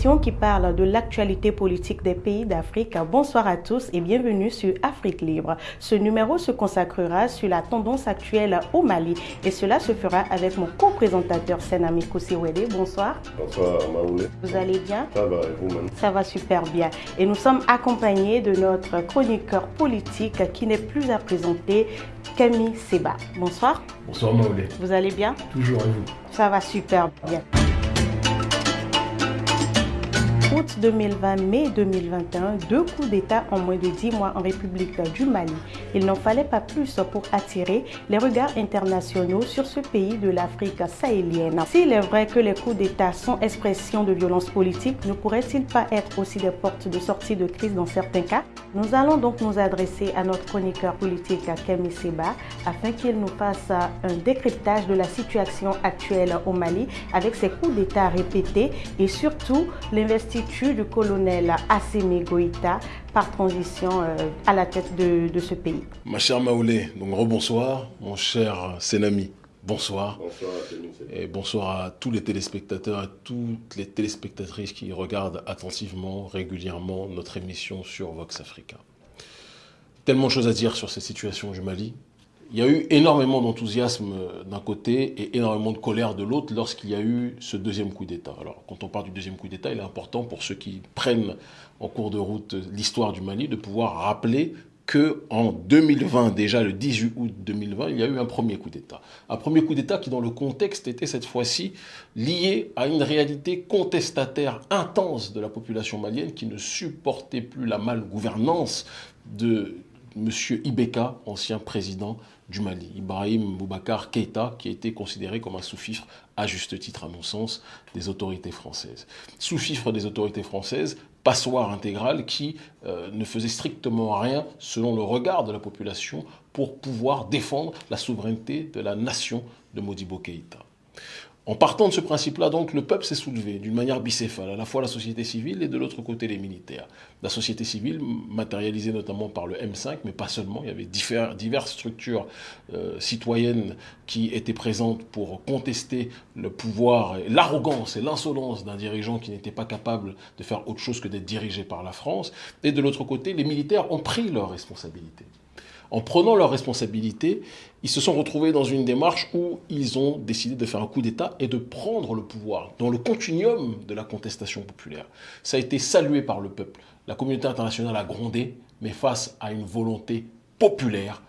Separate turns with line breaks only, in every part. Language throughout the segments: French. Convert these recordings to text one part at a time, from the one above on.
émission qui parle de l'actualité politique des pays d'Afrique. Bonsoir à tous et bienvenue sur Afrique Libre. Ce numéro se consacrera sur la tendance actuelle au Mali et cela se fera avec mon co-présentateur Senami Kousiwede. Bonsoir.
Bonsoir Maoulé.
Vous allez bien?
Ça va et vous-même?
Ça va super bien. Et nous sommes accompagnés de notre chroniqueur politique qui n'est plus à présenter, Camille Seba. Bonsoir.
Bonsoir Maoulé.
Vous allez bien?
Toujours et vous?
Ça va super bien août 2020, mai 2021, deux coups d'État en moins de dix mois en République du Mali. Il n'en fallait pas plus pour attirer les regards internationaux sur ce pays de l'Afrique sahélienne. S'il est vrai que les coups d'État sont expression de violence politique, ne pourraient-ils pas être aussi des portes de sortie de crise dans certains cas? Nous allons donc nous adresser à notre chroniqueur politique Kemi Seba afin qu'il nous fasse un décryptage de la situation actuelle au Mali avec ses coups d'État répétés et surtout l'investiture du colonel Assemi Goïta par transition euh, à la tête de, de, ce pays.
Ma chère Maoulé, donc rebonsoir. Mon cher Senami, bonsoir.
Bonsoir
Et bonsoir à tous les téléspectateurs, à toutes les téléspectatrices qui regardent attentivement, régulièrement notre émission sur Vox Africa. Tellement de choses à dire sur cette situation du Mali. Il y a eu énormément d'enthousiasme d'un côté et énormément de colère de l'autre lorsqu'il y a eu ce deuxième coup d'État. Alors, quand on parle du deuxième coup d'État, il est important pour ceux qui prennent en cours de route l'histoire du Mali de pouvoir rappeler que en 2020, déjà le 18 août 2020, il y a eu un premier coup d'État. Un premier coup d'État qui, dans le contexte, était cette fois-ci lié à une réalité contestataire intense de la population malienne qui ne supportait plus la malgouvernance de M. Ibeka, ancien président du Mali, Ibrahim Boubacar Keïta, qui a été considéré comme un sous-fifre, à juste titre à mon sens, des autorités françaises. Sous-fifre des autorités françaises, passoire intégrale qui euh, ne faisait strictement rien, selon le regard de la population, pour pouvoir défendre la souveraineté de la nation de Modibo Keïta. En partant de ce principe-là, donc, le peuple s'est soulevé d'une manière bicéphale, à la fois la société civile et de l'autre côté les militaires. La société civile, matérialisée notamment par le M5, mais pas seulement, il y avait diverses structures euh, citoyennes qui étaient présentes pour contester le pouvoir, l'arrogance et l'insolence d'un dirigeant qui n'était pas capable de faire autre chose que d'être dirigé par la France. Et de l'autre côté, les militaires ont pris leurs responsabilités en prenant leurs responsabilités, ils se sont retrouvés dans une démarche où ils ont décidé de faire un coup d'État et de prendre le pouvoir dans le continuum de la contestation populaire. Ça a été salué par le peuple. La communauté internationale a grondé, mais face à une volonté populaire,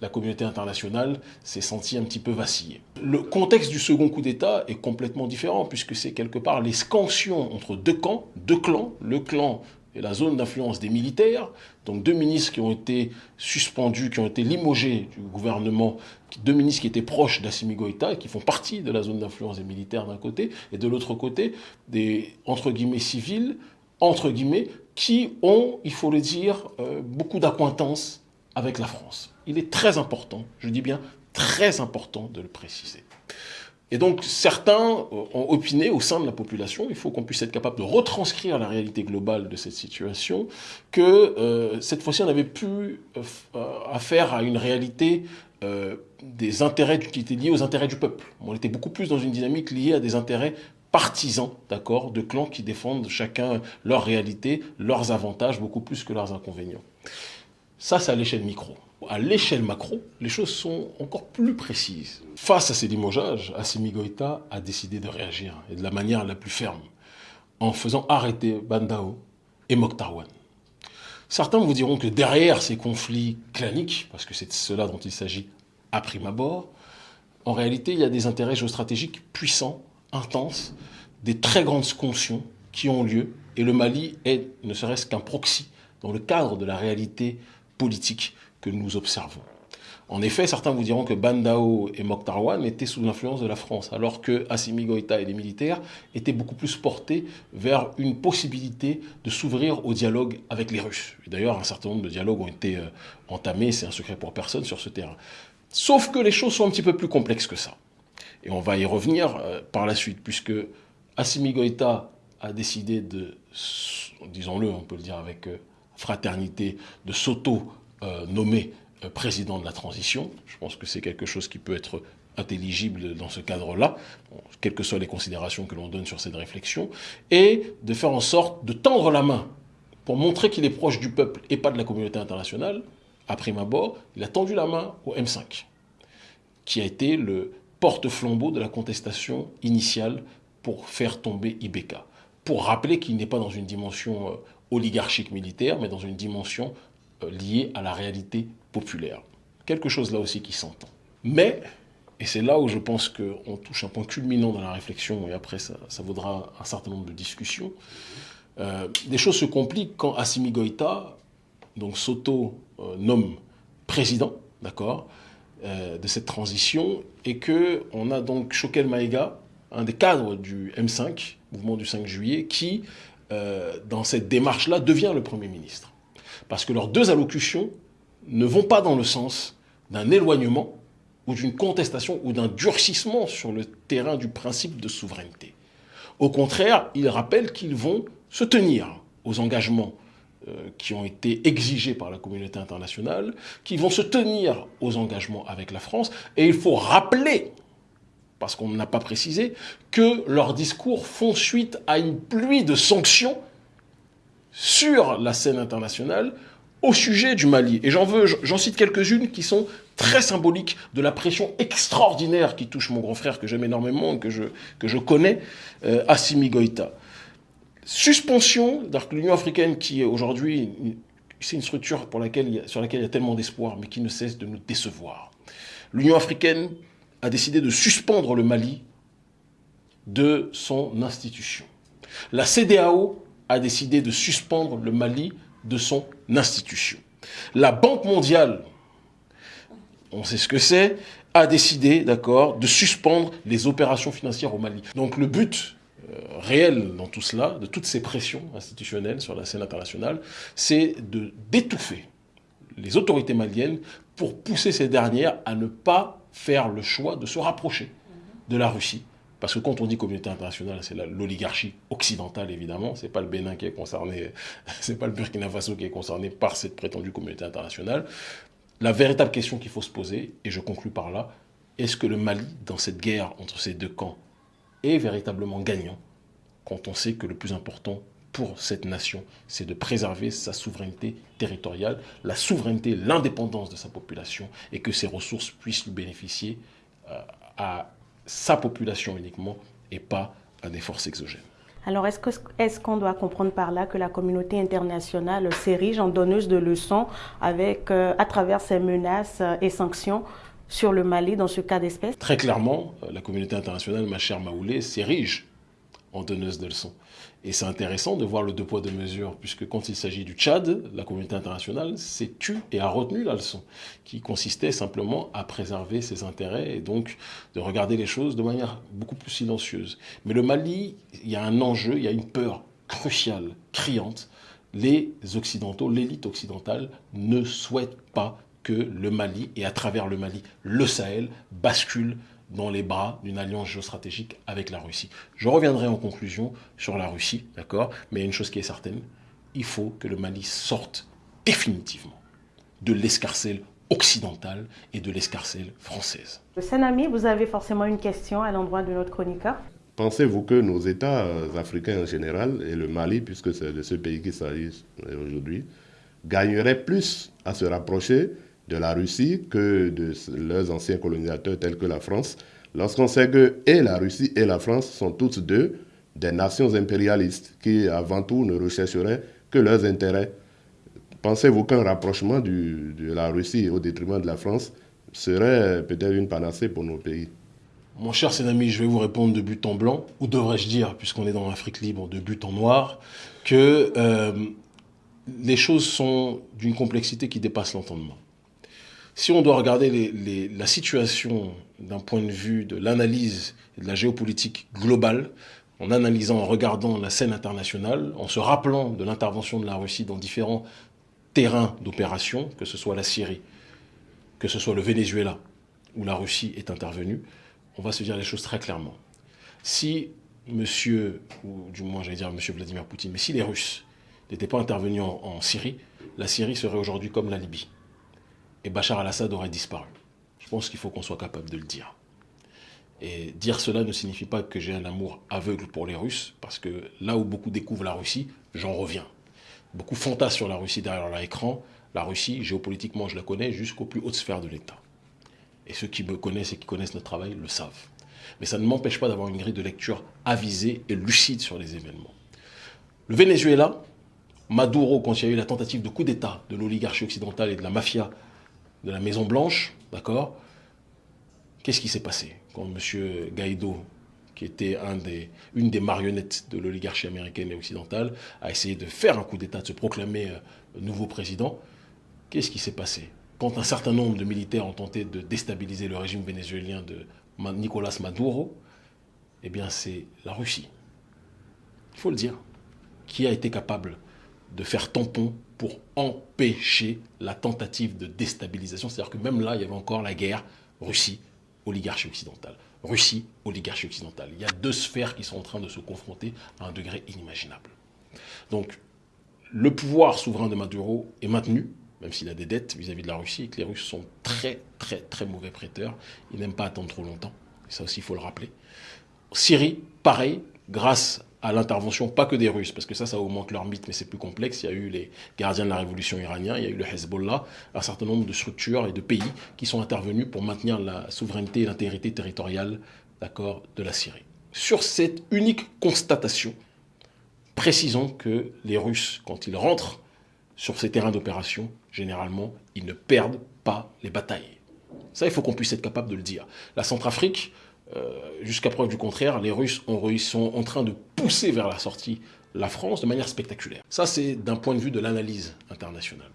la communauté internationale s'est sentie un petit peu vaciller. Le contexte du second coup d'État est complètement différent, puisque c'est quelque part les scansions entre deux camps, deux clans, le clan la zone d'influence des militaires, donc deux ministres qui ont été suspendus, qui ont été limogés du gouvernement, deux ministres qui étaient proches d'Assimi Goïta et qui font partie de la zone d'influence des militaires d'un côté, et de l'autre côté, des, entre guillemets, civils, entre guillemets, qui ont, il faut le dire, euh, beaucoup d'acquaintance avec la France. Il est très important, je dis bien très important de le préciser. Et donc certains ont opiné au sein de la population, il faut qu'on puisse être capable de retranscrire la réalité globale de cette situation, que euh, cette fois-ci on avait plus euh, affaire à une réalité euh, des intérêts qui étaient liés aux intérêts du peuple. On était beaucoup plus dans une dynamique liée à des intérêts partisans, d'accord, de clans qui défendent chacun leur réalité, leurs avantages, beaucoup plus que leurs inconvénients. Ça, c'est à l'échelle micro. À l'échelle macro, les choses sont encore plus précises. Face à ces limogeages, Assimi Goïta a décidé de réagir, et de la manière la plus ferme, en faisant arrêter Bandao et Mokhtarwan. Certains vous diront que derrière ces conflits claniques, parce que c'est de cela dont il s'agit à prime abord, en réalité, il y a des intérêts géostratégiques puissants, intenses, des très grandes sconsions qui ont lieu, et le Mali est ne serait-ce qu'un proxy dans le cadre de la réalité politique que nous observons. En effet, certains vous diront que Bandao et Mokhtarwan étaient sous l'influence de la France, alors que Assimi Goïta et les militaires étaient beaucoup plus portés vers une possibilité de s'ouvrir au dialogue avec les Russes. D'ailleurs, un certain nombre de dialogues ont été euh, entamés, c'est un secret pour personne sur ce terrain. Sauf que les choses sont un petit peu plus complexes que ça. Et on va y revenir euh, par la suite, puisque Assimi Goïta a décidé de, disons-le, on peut le dire avec euh, fraternité, de s'auto-nommer euh, président de la transition. Je pense que c'est quelque chose qui peut être intelligible dans ce cadre-là, quelles que soient les considérations que l'on donne sur cette réflexion, et de faire en sorte de tendre la main pour montrer qu'il est proche du peuple et pas de la communauté internationale. À prime abord, il a tendu la main au M5, qui a été le porte-flambeau de la contestation initiale pour faire tomber Ibeka, pour rappeler qu'il n'est pas dans une dimension euh, oligarchique militaire, mais dans une dimension euh, liée à la réalité populaire. Quelque chose là aussi qui s'entend. Mais, et c'est là où je pense qu'on touche un point culminant dans la réflexion, et après ça, vaudra un certain nombre de discussions, euh, des choses se compliquent quand Assimi Goïta, donc s'auto-nomme président, d'accord, de cette transition, et que on a donc Choquel Maïga, un des cadres du M5, mouvement du 5 juillet, qui, euh, dans cette démarche-là, devient le Premier ministre. Parce que leurs deux allocutions ne vont pas dans le sens d'un éloignement ou d'une contestation ou d'un durcissement sur le terrain du principe de souveraineté. Au contraire, ils rappellent qu'ils vont se tenir aux engagements euh, qui ont été exigés par la communauté internationale, qu'ils vont se tenir aux engagements avec la France, et il faut rappeler parce qu'on n'a pas précisé, que leurs discours font suite à une pluie de sanctions sur la scène internationale au sujet du Mali. Et j'en veux, j'en cite quelques-unes qui sont très symboliques de la pression extraordinaire qui touche mon grand frère que j'aime énormément, que je, que je connais, euh, Assimi Goïta. Suspension, l'Union africaine qui est aujourd'hui, c'est une structure pour laquelle, sur laquelle il y a tellement d'espoir, mais qui ne cesse de nous décevoir. L'Union africaine a décidé de suspendre le Mali de son institution. La CDAO a décidé de suspendre le Mali de son institution. La Banque mondiale, on sait ce que c'est, a décidé, d'accord, de suspendre les opérations financières au Mali. Donc le but euh, réel dans tout cela, de toutes ces pressions institutionnelles sur la scène internationale, c'est de d'étouffer les autorités maliennes pour pousser ces dernières à ne pas faire le choix de se rapprocher de la Russie. Parce que quand on dit communauté internationale, c'est l'oligarchie occidentale, évidemment. C'est pas le Bénin qui est concerné, c'est pas le Burkina Faso qui est concerné par cette prétendue communauté internationale. La véritable question qu'il faut se poser, et je conclus par là, est-ce que le Mali, dans cette guerre entre ces deux camps, est véritablement gagnant quand on sait que le plus important pour cette nation, c'est de préserver sa souveraineté territoriale, la souveraineté, l'indépendance de sa population, et que ces ressources puissent lui bénéficier euh, à sa population uniquement et pas à des forces exogènes.
Alors, est-ce qu'on doit comprendre par là que la communauté internationale s'érige en donneuse de leçons avec, euh, à travers ses menaces et sanctions sur le Mali dans ce cas d'espèce?
Très clairement, euh, la communauté internationale, ma chère Maoulé, s'érige en donneuse de leçons. Et c'est intéressant de voir le deux poids, deux mesures, puisque quand il s'agit du Tchad, la communauté internationale s'est tue et a retenu la leçon, qui consistait simplement à préserver ses intérêts et donc de regarder les choses de manière beaucoup plus silencieuse. Mais le Mali, il y a un enjeu, il y a une peur cruciale, criante. Les Occidentaux, l'élite occidentale ne souhaitent pas que le Mali, et à travers le Mali, le Sahel, bascule dans les bras d'une alliance géostratégique avec la Russie. Je reviendrai en conclusion sur la Russie, d'accord? Mais il y a une chose qui est certaine, il faut que le Mali sorte définitivement de l'escarcelle occidentale et de l'escarcelle française.
Sanami, vous avez forcément une question à l'endroit de notre chroniqueur?
Pensez-vous que nos États euh, africains en général, et le Mali, puisque c'est de ce pays qu'il s'agit aujourd'hui, gagneraient plus à se rapprocher de la Russie que de leurs anciens colonisateurs tels que la France, lorsqu'on sait que et la Russie et la France sont toutes deux des nations impérialistes qui, avant tout, ne rechercheraient que leurs intérêts. Pensez-vous qu'un rapprochement de la Russie au détriment de la France serait peut-être une panacée pour nos pays?
Mon cher Sénami, je vais vous répondre de but en blanc, ou devrais-je dire, puisqu'on est dans l'Afrique libre, de but en noir, que euh, les choses sont d'une complexité qui dépasse l'entendement. Si on doit regarder la situation d'un point de vue de l'analyse de la géopolitique globale, en analysant, en regardant la scène internationale, en se rappelant de l'intervention de la Russie dans différents terrains d'opération, que ce soit la Syrie, que ce soit le Venezuela, où la Russie est intervenue, on va se dire les choses très clairement. Si monsieur, ou du moins j'allais dire monsieur Vladimir Poutine, mais si les Russes n'étaient pas intervenus en Syrie, la Syrie serait aujourd'hui comme la Libye et Bachar al-Assad aurait disparu. Je pense qu'il faut qu'on soit capable de le dire. Et dire cela ne signifie pas que j'ai un amour aveugle pour les Russes, parce que là où beaucoup découvrent la Russie, j'en reviens. Beaucoup fantasment sur la Russie derrière leur écran. La Russie, géopolitiquement, je la connais jusqu'aux plus hautes sphères de l'État. Et ceux qui me connaissent et qui connaissent notre travail le savent. Mais ça ne m'empêche pas d'avoir une grille de lecture avisée et lucide sur les événements. Le Venezuela, Maduro, quand il y a eu la tentative de coup d'État de l'oligarchie occidentale et de la mafia de la Maison Blanche, d'accord Qu'est-ce qui s'est passé quand M. Guaido, qui était une des marionnettes de l'oligarchie américaine et occidentale, a essayé de faire un coup d'État, de se proclamer euh, nouveau président Qu'est-ce qui s'est passé? Quand un certain nombre de militaires ont tenté de déstabiliser le régime vénézuélien de Nicolas Maduro, eh bien c'est la Russie, il faut le dire, qui a été capable de faire tampon pour empêcher la tentative de déstabilisation. C'est-à-dire que même là, il y avait encore la guerre Russie, oligarchie occidentale. Russie, oligarchie occidentale. Il y a deux sphères qui sont en train de se confronter à un degré inimaginable. Donc, le pouvoir souverain de Maduro est maintenu, même s'il a des dettes vis-à-vis de la Russie, et que les Russes sont très, très, très mauvais prêteurs. Ils n'aiment pas attendre trop longtemps. Et ça aussi, il faut le rappeler. Syrie, pareil, grâce à l'intervention, pas que des Russes, parce que ça, ça augmente leur mythe, mais c'est plus complexe. Il y a eu les gardiens de la révolution iranienne, il y a eu le Hezbollah, un certain nombre de structures et de pays qui sont intervenus pour maintenir la souveraineté et l'intégrité territoriale d'accord, de la Syrie. Sur cette unique constatation, précisons que les Russes, quand ils rentrent sur ces terrains d'opération, généralement, ils ne perdent pas les batailles. Ça, il faut qu'on puisse être capable de le dire. La Centrafrique, jusqu'à preuve du contraire, les Russes sont en train de pousser vers la sortie la France de manière spectaculaire. Ça, c'est d'un point de vue de l'analyse internationale.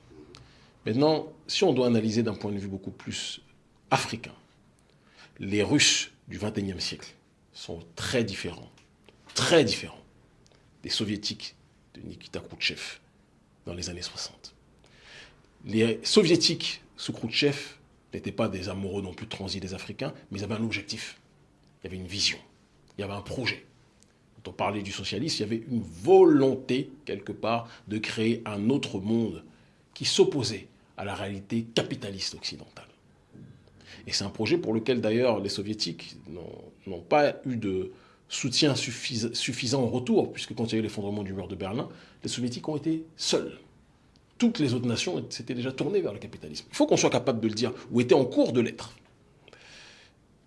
Maintenant, si on doit analyser d'un point de vue beaucoup plus africain, les Russes du XXIe siècle sont très différents, très différents des Soviétiques de Nikita Khrouchtchev dans les années 60. Les Soviétiques sous Khrouchtchev n'étaient pas des amoureux non plus de transit des Africains, mais ils avaient un objectif il y avait une vision, il y avait un projet. Quand on parlait du socialisme, il y avait une volonté, quelque part, de créer un autre monde qui s'opposait à la réalité capitaliste occidentale. Et c'est un projet pour lequel, d'ailleurs, les soviétiques n'ont pas eu de soutien suffisant en retour, puisque quand il y a eu l'effondrement du mur de Berlin, les soviétiques ont été seuls. Toutes les autres nations s'étaient déjà tournées vers le capitalisme. Il faut qu'on soit capable de le dire, ou étaient en cours de l'être.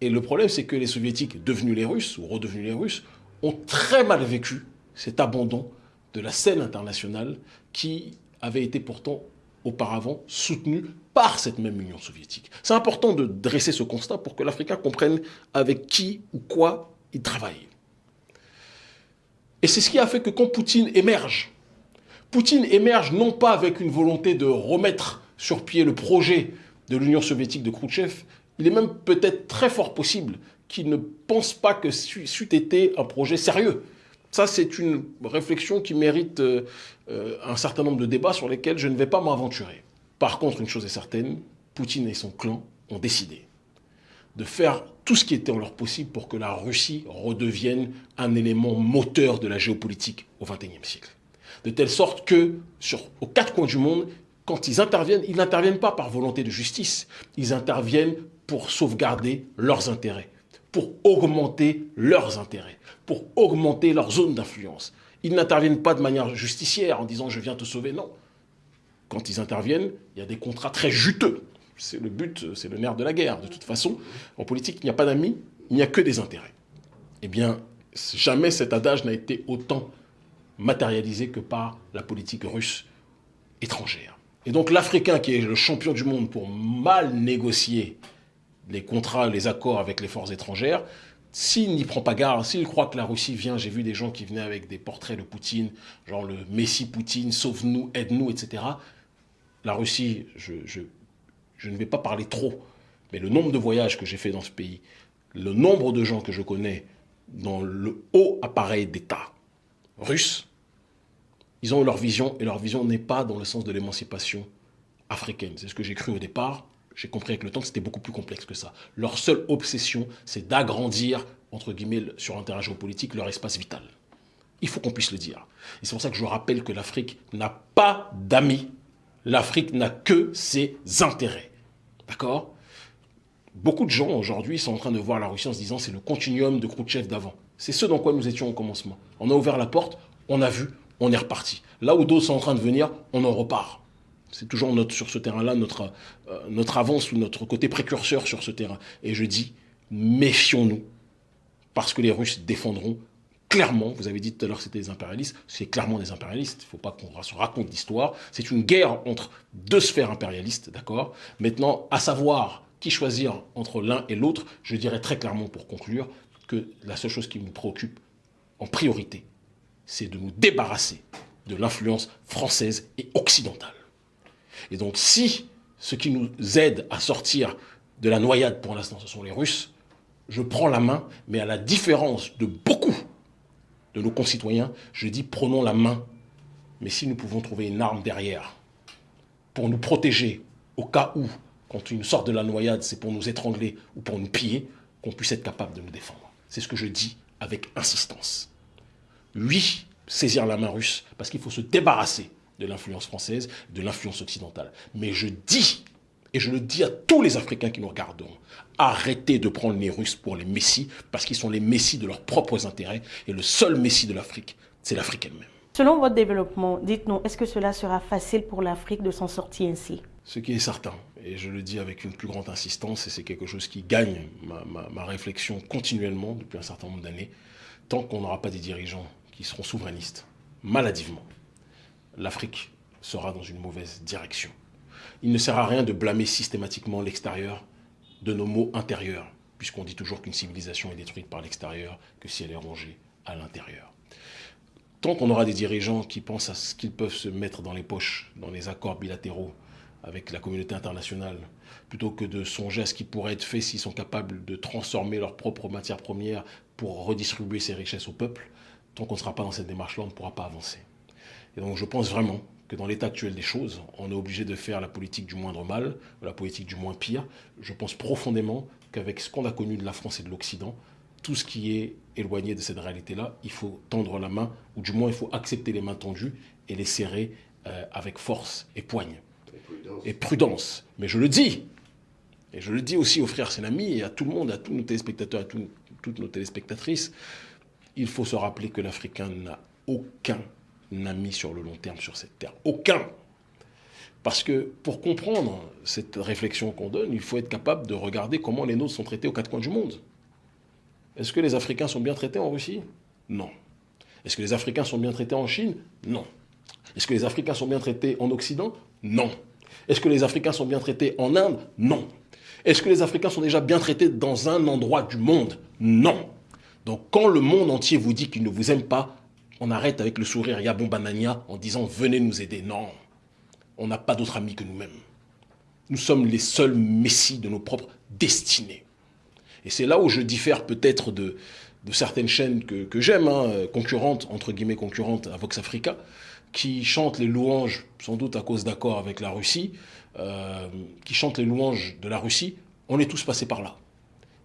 Et le problème, c'est que les soviétiques, devenus les Russes, ou redevenus les Russes, ont très mal vécu cet abandon de la scène internationale qui avait été pourtant auparavant soutenue par cette même Union soviétique. C'est important de dresser ce constat pour que l'Africain comprenne avec qui ou quoi il travaille. Et c'est ce qui a fait que quand Poutine émerge, Poutine émerge non pas avec une volonté de remettre sur pied le projet de l'Union soviétique de Khrouchtchev, il est même peut-être très fort possible qu'il ne pense pas que c'eût été un projet sérieux. Ça, c'est une réflexion qui mérite euh, euh, un certain nombre de débats sur lesquels je ne vais pas m'aventurer. Par contre, une chose est certaine, Poutine et son clan ont décidé de faire tout ce qui était en leur possible pour que la Russie redevienne un élément moteur de la géopolitique au XXIe siècle. De telle sorte que, aux quatre coins du monde, quand ils interviennent, ils n'interviennent pas par volonté de justice, ils interviennent pour sauvegarder leurs intérêts, pour augmenter leurs intérêts, pour augmenter leur zone d'influence. Ils n'interviennent pas de manière justicière en disant je viens te sauver, non. Quand ils interviennent, il y a des contrats très juteux. C'est le but, c'est le nerf de la guerre. De toute façon, en politique, il n'y a pas d'amis, il n'y a que des intérêts. Eh bien, jamais cet adage n'a été autant matérialisé que par la politique russe étrangère. Et donc l'Africain qui est le champion du monde pour mal négocier les contrats, les accords avec les forces étrangères, s'il n'y prend pas garde, s'il croit que la Russie vient, j'ai vu des gens qui venaient avec des portraits de Poutine, genre le Messie Poutine, sauve-nous, aide-nous, etc. La Russie, je, ne vais pas parler trop, mais le nombre de voyages que j'ai fait dans ce pays, le nombre de gens que je connais dans le haut appareil d'État russe, ils ont leur vision, et leur vision n'est pas dans le sens de l'émancipation africaine. C'est ce que j'ai cru au départ, j'ai compris avec le temps que c'était beaucoup plus complexe que ça. Leur seule obsession, c'est d'agrandir, entre guillemets, sur un terrain géopolitique, leur espace vital. Il faut qu'on puisse le dire. Et c'est pour ça que je rappelle que l'Afrique n'a pas d'amis. L'Afrique n'a que ses intérêts. D'accord? Beaucoup de gens aujourd'hui sont en train de voir la Russie en se disant c'est le continuum de Khrouchtchev d'avant. C'est ce dans quoi nous étions au commencement. On a ouvert la porte, on a vu, on est reparti. Là où d'autres sont en train de venir, on en repart. C'est toujours notre, sur ce terrain-là notre, euh, notre avance ou notre côté précurseur sur ce terrain. Et je dis, méfions-nous, parce que les Russes défendront clairement, vous avez dit tout à l'heure que c'était des impérialistes, c'est clairement des impérialistes, il ne faut pas qu'on se raconte d'histoire, c'est une guerre entre deux sphères impérialistes, d'accord? Maintenant, à savoir qui choisir entre l'un et l'autre, je dirais très clairement pour conclure que la seule chose qui nous préoccupe en priorité, c'est de nous débarrasser de l'influence française et occidentale. Et donc si ce qui nous aide à sortir de la noyade pour l'instant, ce sont les Russes, je prends la main, mais à la différence de beaucoup de nos concitoyens, je dis prenons la main, mais si nous pouvons trouver une arme derrière pour nous protéger au cas où, quand une sorte de la noyade, c'est pour nous étrangler ou pour nous piller, qu'on puisse être capable de nous défendre. C'est ce que je dis avec insistance. Oui, saisir la main russe, parce qu'il faut se débarrasser de l'influence française, de l'influence occidentale. Mais je dis, et je le dis à tous les Africains qui nous regarderont, arrêtez de prendre les Russes pour les messies, parce qu'ils sont les messies de leurs propres intérêts, et le seul messie de l'Afrique, c'est l'Afrique elle-même.
Selon votre développement, dites-nous, est-ce que cela sera facile pour l'Afrique de s'en sortir ainsi?
Ce qui est certain, et je le dis avec une plus grande insistance, et c'est quelque chose qui gagne ma, ma réflexion continuellement depuis un certain nombre d'années, tant qu'on n'aura pas des dirigeants qui seront souverainistes, maladivement, l'Afrique sera dans une mauvaise direction. Il ne sert à rien de blâmer systématiquement l'extérieur de nos maux intérieurs, puisqu'on dit toujours qu'une civilisation est détruite par l'extérieur que si elle est rongée à l'intérieur. Tant qu'on aura des dirigeants qui pensent à ce qu'ils peuvent se mettre dans les poches, dans les accords bilatéraux avec la communauté internationale, plutôt que de songer à ce qui pourrait être fait s'ils sont capables de transformer leurs propres matières premières pour redistribuer ces richesses au peuple, tant qu'on ne sera pas dans cette démarche-là, on ne pourra pas avancer. Et donc je pense vraiment que dans l'état actuel des choses, on est obligé de faire la politique du moindre mal, la politique du moins pire. Je pense profondément qu'avec ce qu'on a connu de la France et de l'Occident, tout ce qui est éloigné de cette réalité-là, il faut tendre la main, ou du moins il faut accepter les mains tendues et les serrer euh, avec force et poigne. Et prudence. Mais je le dis, et je le dis aussi aux frères Sénami et à tout le monde, à tous nos téléspectateurs, à toutes nos téléspectatrices, il faut se rappeler que l'Africain n'a aucun ami sur le long terme sur cette terre. Aucun. Parce que pour comprendre cette réflexion qu'on donne, il faut être capable de regarder comment les nôtres sont traités aux quatre coins du monde. Est-ce que les Africains sont bien traités en Russie? Non. Est-ce que les Africains sont bien traités en Chine? Non. Est-ce que les Africains sont bien traités en Occident? Non. Est-ce que les Africains sont bien traités en Inde? Non. Est-ce que les Africains sont déjà bien traités dans un endroit du monde? Non. Donc quand le monde entier vous dit qu'il ne vous aime pas, on arrête avec le sourire Yabon Banania en disant venez nous aider. Non, on n'a pas d'autres amis que nous-mêmes. Nous sommes les seuls messies de nos propres destinées. Et c'est là où je diffère peut-être de, certaines chaînes que, j'aime, hein, concurrentes, entre guillemets concurrentes à Vox Africa, qui chantent les louanges, sans doute à cause d'accords avec la Russie, euh, qui chantent les louanges de la Russie. On est tous passés par là.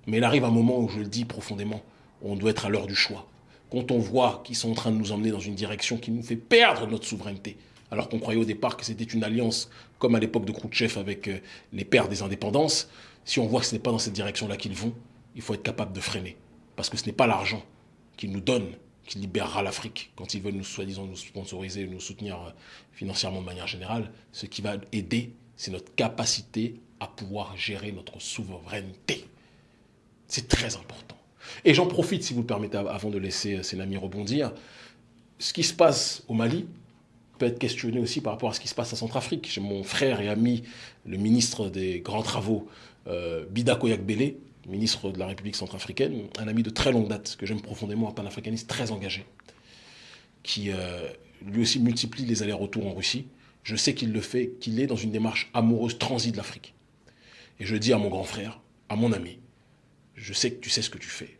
Mais il arrive un moment où je le dis profondément, on doit être à l'heure du choix. Quand on voit qu'ils sont en train de nous emmener dans une direction qui nous fait perdre notre souveraineté, alors qu'on croyait au départ que c'était une alliance comme à l'époque de Khrouchtchev avec euh, les pères des indépendances, si on voit que ce n'est pas dans cette direction-là qu'ils vont, il faut être capable de freiner. Parce que ce n'est pas l'argent qu'ils nous donnent qui libérera l'Afrique quand ils veulent nous soi-disant nous sponsoriser, nous soutenir euh, financièrement de manière générale. Ce qui va aider, c'est notre capacité à pouvoir gérer notre souveraineté. C'est très important. Et j'en profite, si vous le permettez, avant de laisser Sénami rebondir. Ce qui se passe au Mali peut être questionné aussi par rapport à ce qui se passe à Centrafrique. J'ai mon frère et ami, le ministre des Grands Travaux, euh, Bida Koyak ministre de la République centrafricaine, un ami de très longue date, que j'aime profondément, un panafricaniste très engagé, qui euh, lui aussi multiplie les allers-retours en Russie. Je sais qu'il le fait, qu'il est dans une démarche amoureuse transie de l'Afrique. Et je dis à mon grand frère, à mon ami, je sais que tu sais ce que tu fais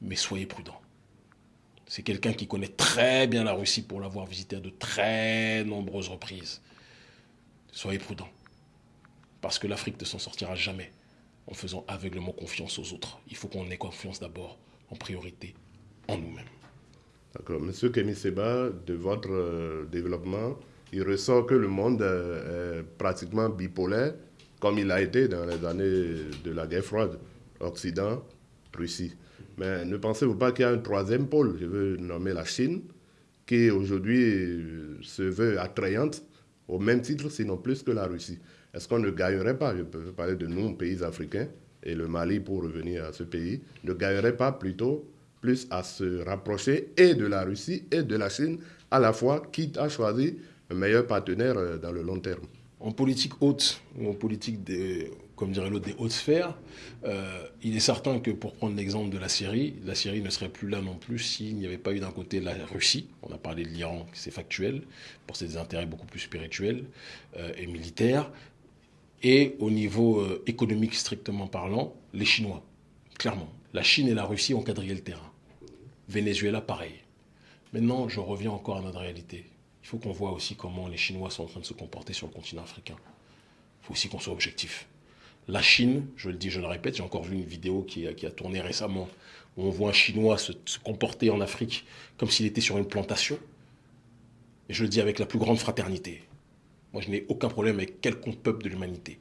mais soyez prudents. C'est quelqu'un qui connaît très bien la Russie pour l'avoir visité à de très nombreuses reprises. Soyez prudents. Parce que l'Afrique ne s'en sortira jamais en faisant aveuglement confiance aux autres. Il faut qu'on ait confiance d'abord, en priorité, en nous-mêmes.
D'accord. Monsieur Kémy Seba, de votre euh, développement, il ressort que le monde euh, est pratiquement bipolaire comme il a été dans les années de la guerre froide, Occident, Russie. Mais ne pensez-vous pas qu'il y a un troisième pôle, je veux nommer la Chine, qui aujourd'hui euh, se veut attrayante au même titre, sinon plus que la Russie? Est-ce qu'on ne gagnerait pas, je peux parler de nous, pays africains, et le Mali pour revenir à ce pays, ne gagnerait pas plutôt plus à se rapprocher et de la Russie et de la Chine à la fois, quitte à choisir un meilleur partenaire euh, dans le long terme?
En politique haute, ou en politique, des, comme dirait l'autre, des hautes sphères, euh, il est certain que pour prendre l'exemple de la Syrie, la Syrie ne serait plus là non plus s'il n'y avait pas eu d'un côté la Russie, on a parlé de l'Iran, c'est factuel, pour ses intérêts beaucoup plus spirituels euh, et militaires, et au niveau économique strictement parlant, les Chinois, clairement. La Chine et la Russie ont quadrillé le terrain. Venezuela, pareil. Maintenant, je reviens encore à notre réalité. Il faut qu'on voit aussi comment les Chinois sont en train de se comporter sur le continent africain. Il faut aussi qu'on soit objectif. La Chine, je le dis, je le répète, j'ai encore vu une vidéo qui a, qui a, tourné récemment où on voit un Chinois se, comporter en Afrique comme s'il était sur une plantation. Et je le dis avec la plus grande fraternité. Moi, je n'ai aucun problème avec quelconque peuple de l'humanité.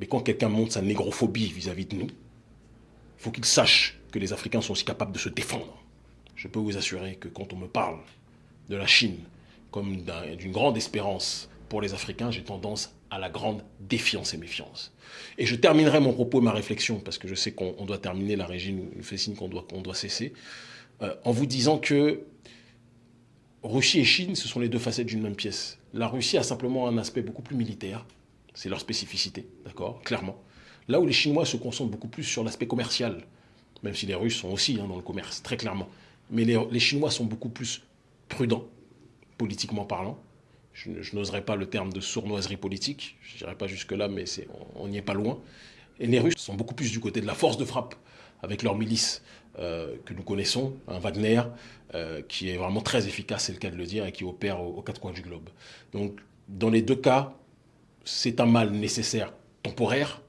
Mais quand quelqu'un montre sa négrophobie vis-à-vis -vis de nous, il faut qu'il sache que les Africains sont aussi capables de se défendre je peux vous assurer que quand on me parle de la Chine comme d'une grande espérance pour les Africains, j'ai tendance à la grande défiance et méfiance. Et je terminerai mon propos et ma réflexion, parce que je sais qu'on doit terminer, la régime fait signe qu'on doit, doit cesser, euh, en vous disant que Russie et Chine, ce sont les deux facettes d'une même pièce. La Russie a simplement un aspect beaucoup plus militaire, c'est leur spécificité, d'accord, clairement. Là où les Chinois se concentrent beaucoup plus sur l'aspect commercial, même si les Russes sont aussi hein, dans le commerce, très clairement. Mais les, Chinois sont beaucoup plus prudents, politiquement parlant. Je, n'oserais pas le terme de sournoiserie politique, je n'irai pas jusque-là, mais on n'y est pas loin. Et les Russes sont beaucoup plus du côté de la force de frappe, avec leur milice euh, que nous connaissons, un Wagner, euh, qui est vraiment très efficace, c'est le cas de le dire, et qui opère aux quatre coins du globe. Donc, dans les deux cas, c'est un mal nécessaire temporaire,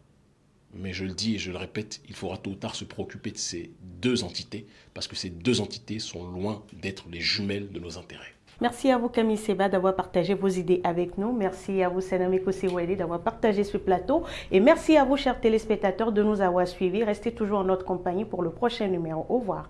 mais je le dis et je le répète, il faudra tôt ou tard se préoccuper de ces deux entités, parce que ces deux entités sont loin d'être les jumelles de nos intérêts.
Merci à vous Camille Seba d'avoir partagé vos idées avec nous. Merci à vous Senamiko Sewede d'avoir partagé ce plateau. Et merci à vous chers téléspectateurs de nous avoir suivis. Restez toujours en notre compagnie pour le prochain numéro. Au revoir.